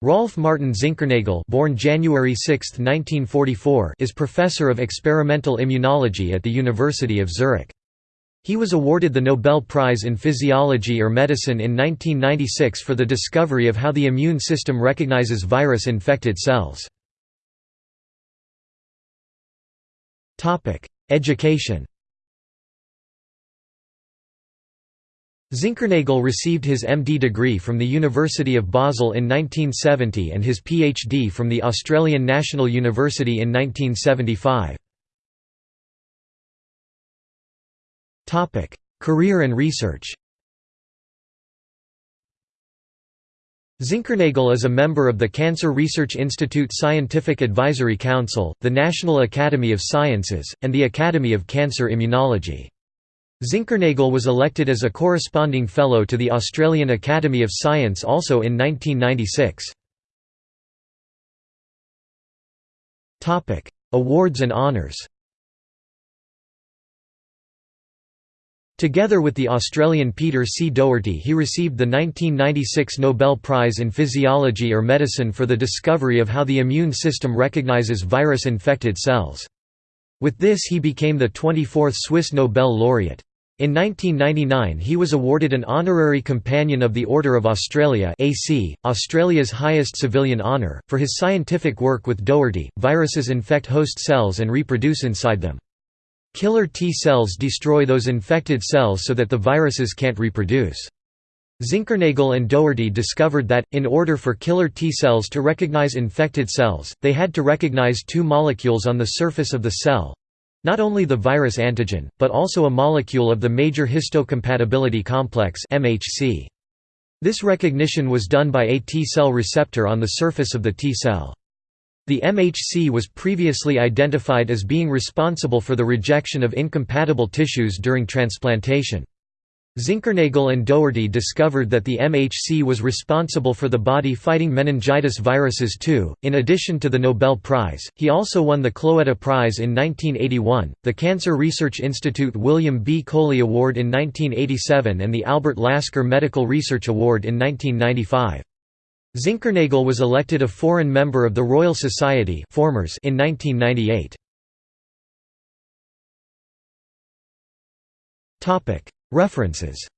Rolf Martin Zinkernagel born January 6, 1944, is professor of experimental immunology at the University of Zurich. He was awarded the Nobel Prize in Physiology or Medicine in 1996 for the discovery of how the immune system recognizes virus-infected cells. Education Zinkernagel received his MD degree from the University of Basel in 1970 and his PhD from the Australian National University in 1975. Career and research Zinkernagel is a member of the Cancer Research Institute Scientific Advisory Council, the National Academy of Sciences, and the Academy of Cancer Immunology. Zinkernagel was elected as a corresponding fellow to the Australian Academy of Science also in 1996. Awards and honours Together with the Australian Peter C. Doherty he received the 1996 Nobel Prize in Physiology or Medicine for the discovery of how the immune system recognizes virus-infected cells. With this he became the 24th Swiss Nobel laureate. In 1999 he was awarded an honorary Companion of the Order of Australia AC, Australia's highest civilian honour, for his scientific work with Doherty. Viruses infect host cells and reproduce inside them. Killer T cells destroy those infected cells so that the viruses can't reproduce. Zinkernagel and Doherty discovered that, in order for killer T cells to recognize infected cells, they had to recognize two molecules on the surface of the cell, not only the virus antigen, but also a molecule of the major histocompatibility complex MHC. This recognition was done by a T-cell receptor on the surface of the T-cell. The MHC was previously identified as being responsible for the rejection of incompatible tissues during transplantation. Zinkernagel and Doherty discovered that the MHC was responsible for the body fighting meningitis viruses too. In addition to the Nobel Prize, he also won the Cloetta Prize in 1981, the Cancer Research Institute William B. Coley Award in 1987, and the Albert Lasker Medical Research Award in 1995. Zinkernagel was elected a foreign member of the Royal Society in 1998. References